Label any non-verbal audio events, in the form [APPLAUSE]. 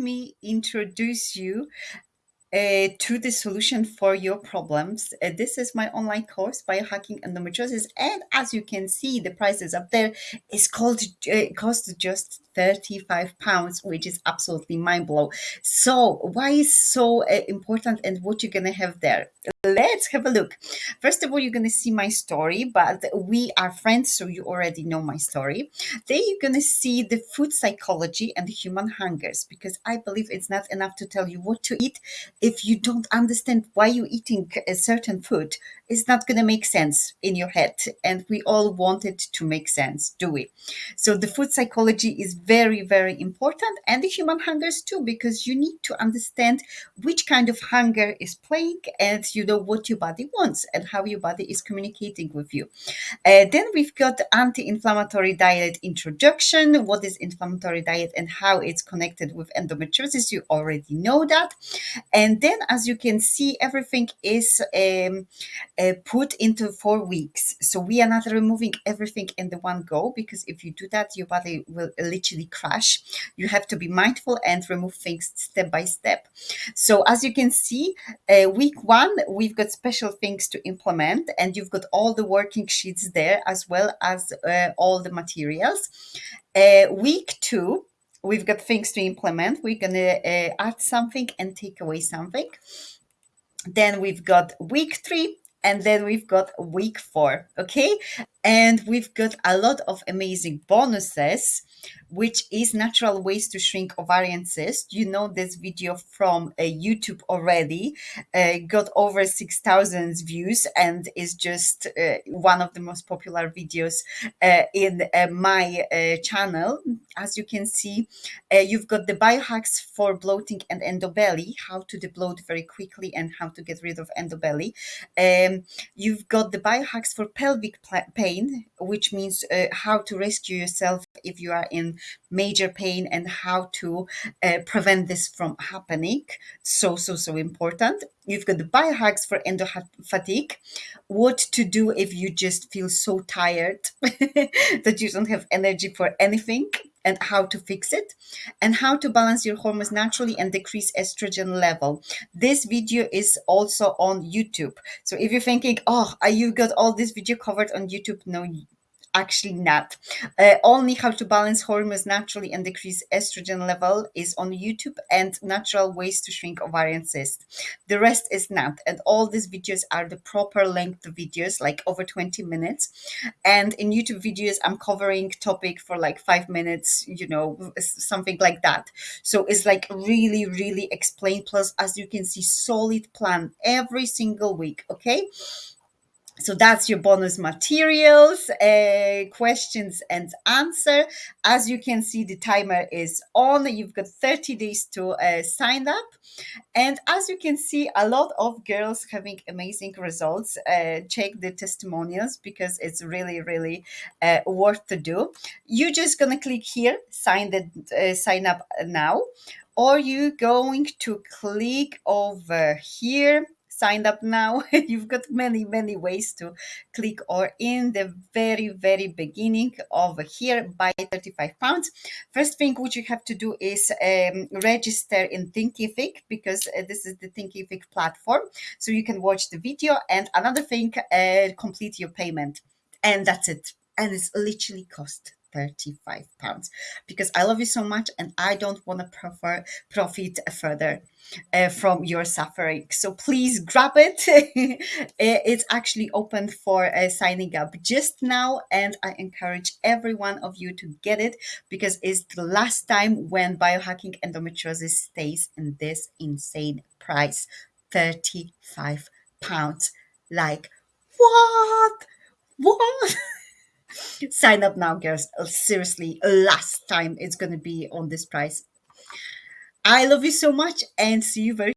me introduce you uh, to the solution for your problems. Uh, this is my online course, Biohacking Endometriosis. And as you can see, the price is up there. It's called, uh, costs just 35 pounds, which is absolutely mind blowing. So why is so uh, important and what you're going to have there? Let's have a look. First of all, you're going to see my story, but we are friends, so you already know my story. Then you're going to see the food psychology and the human hungers, because I believe it's not enough to tell you what to eat. If you don't understand why you're eating a certain food, it's not going to make sense in your head. And we all want it to make sense, do we? So the food psychology is very, very important and the human hungers too, because you need to understand which kind of hunger is playing and you know what your body wants and how your body is communicating with you. Uh, then we've got anti-inflammatory diet introduction. What is inflammatory diet and how it's connected with endometriosis? You already know that. And then as you can see, everything is um, uh, put into four weeks. So we are not removing everything in the one go because if you do that, your body will literally crash. You have to be mindful and remove things step by step. So as you can see, uh, week one, we've got special things to implement and you've got all the working sheets there as well as uh, all the materials. Uh, week two, we've got things to implement. We're going to uh, add something and take away something. Then we've got week three, and then we've got week four okay and we've got a lot of amazing bonuses which is natural ways to shrink ovarian. You know this video from uh, YouTube already, uh, got over 6,000 views and is just uh, one of the most popular videos uh, in uh, my uh, channel. As you can see, you've got the biohacks for bloating and endobelly, how to debloat very quickly and how to get rid of endobelly. Um, you've got the biohacks for pelvic pain, which means how to rescue yourself if you are in major pain and how to uh, prevent this from happening. So, so, so important. You've got the biohacks for endo fatigue, what to do if you just feel so tired [LAUGHS] that you don't have energy for anything and how to fix it and how to balance your hormones naturally and decrease estrogen level. This video is also on YouTube. So if you're thinking, oh, you got all this video covered on YouTube, no, actually not. Uh, only how to balance hormones naturally and decrease estrogen level is on YouTube and natural ways to shrink ovarian cyst. The rest is not. And all these videos are the proper length videos, like over 20 minutes. And in YouTube videos, I'm covering topic for like five minutes, you know, something like that. So it's like really, really explained. Plus, as you can see, solid plan every single week. Okay so that's your bonus materials uh, questions and answer. As you can see the timer is on. You've got 30 days to uh, sign up. And as you can see a lot of girls having amazing results uh, check the testimonials because it's really really uh, worth to do. You're just gonna click here sign the uh, sign up now or you going to click over here signed up now, [LAUGHS] you've got many, many ways to click or in the very, very beginning over here buy 35 pounds. First thing which you have to do is um, register in Thinkific because uh, this is the Thinkific platform. So you can watch the video and another thing, uh, complete your payment. And that's it. And it's literally cost 35 pounds because I love you so much and I don't want to prefer profit further uh, from your suffering. So please grab it. [LAUGHS] it's actually open for uh, signing up just now and I encourage every one of you to get it because it's the last time when biohacking endometriosis stays in this insane price 35 pounds. Like, what? What? [LAUGHS] Sign up now, girls. Uh, seriously, last time it's going to be on this price. I love you so much and see you very